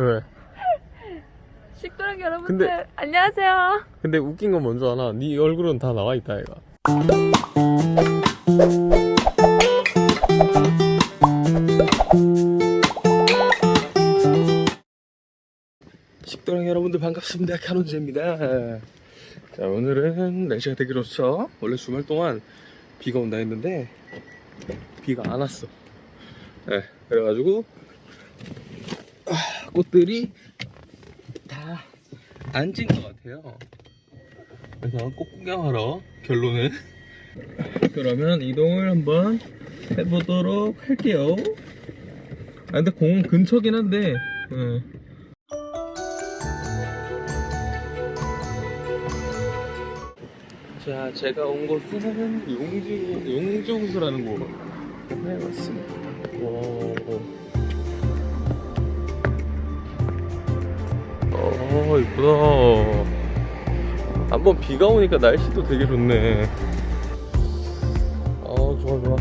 왜? 식도락 여러분들 근데- 안녕하세요. 근데 웃긴 건 뭔지 아나? 네 얼굴은 다 나와 있다 얘가. 식도락 여러분들 반갑습니다. 카논제입니다. 자 오늘은 날씨가 되게 좋죠. 원래 주말 동안 비가 온다 했는데 비가 안 왔어. 네, 그래가지고 아, 꽃들이 다 앉은 것 같아요. 그래서 꽃 구경하러 결론은 그러면 이동을 한번 해보도록 할게요. 아 근데 공원 근처긴 한데. 예. 자, 제가 온 곳은 용주 용주호수라는 곳에 왔습니다. 오. 어, 이쁘다. 한번 비가 오니까 날씨도 되게 좋네. 어, 좋아, 좋아.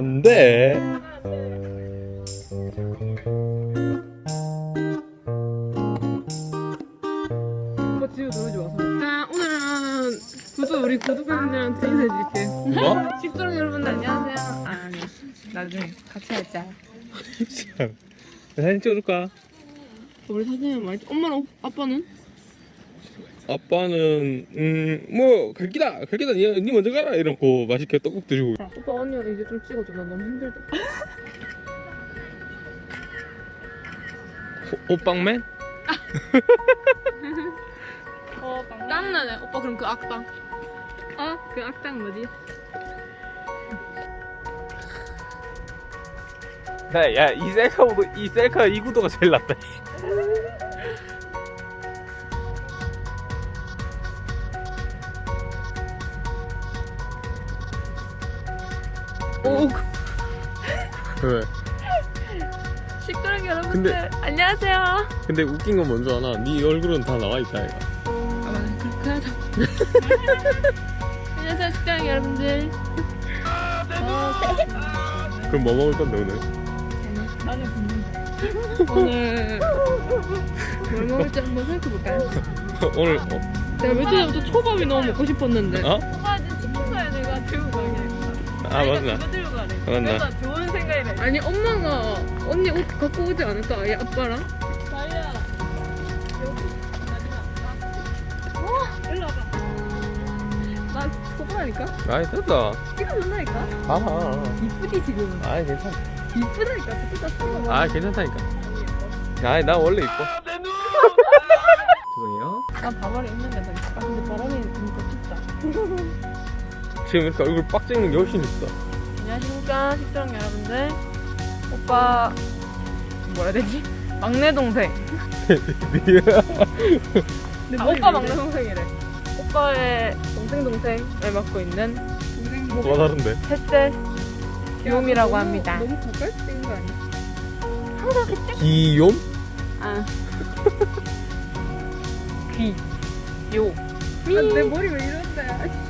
안 돼. 오빠 지우 노래 좋아서. 자 오늘은 구독 우리 구독자분들한테 인사해줄게. 뭐? 식도락 여러분들 안녕하세요. 아, 아니 나중에 같이 하자. 사진 찍어줄까? 우리 사진을 많이. 엄마랑 아빠는? 아빠는 음뭐 갈 기다 갈 기다 니, 니 먼저 가라 이러고 맛있게 떡국 드시고 자, 오빠 언니랑 이제 좀 찍어줘. 나 너무 힘들다. 호빵맨? 어, 땀나네. 오빠 그럼 그 악당. 어? 그 악당 뭐지? 야이 셀카보다 이 셀카 이 구도가 제일 낫다 오, 왜? 식도락 여러분들 근데- 안녕하세요. 근데 웃긴 건 뭔지 아나? 네 얼굴은 다 나와 있다 얘가 아 그렇게 하자. 안녕하세요 식도락 여러분들. 그럼 뭐 먹을 건데 오늘? 오늘 뭘 먹을지 한번 생각해볼까요? 오늘 어? 내가 며칠 전부터 초밥이 너무 먹고 싶었는데. 어? 아 맞나? 그거 들고 가래. 맞나? 그래서 좋은 생각이래. 아니 엄마가 언니 옷 갖고 오지 않을까? 얘 아빠랑? 달려. 여기 마지막. 일로 와봐. 나 소파라니까? 아이 됐다 찍어준다니까? 아 이쁘지 지금? 아이 괜찮아 이쁘다니까 진짜 써. 아 괜찮다니까 아이 나 원래 이뻐 죄송해요 난 바바리 있는데 더 이쁘다. 근데 바람이 진짜 춥다. 지금 이렇게 얼굴 빡 찍는 게 훨씬 이쁘다 안녕하십니까 식당 여러분들. 오빠 뭐라 해야 되지? 막내 동생. 아, 오빠 막내 동생이래. 오빠의 동생 동생을 맡고 있는 뭐가 다른데? 셋째 귀요미라고 합니다. 너무 가까이 찍은 거 아니야? 기욤? 아. 귀. 요. 아, 내 머리 왜 이런데?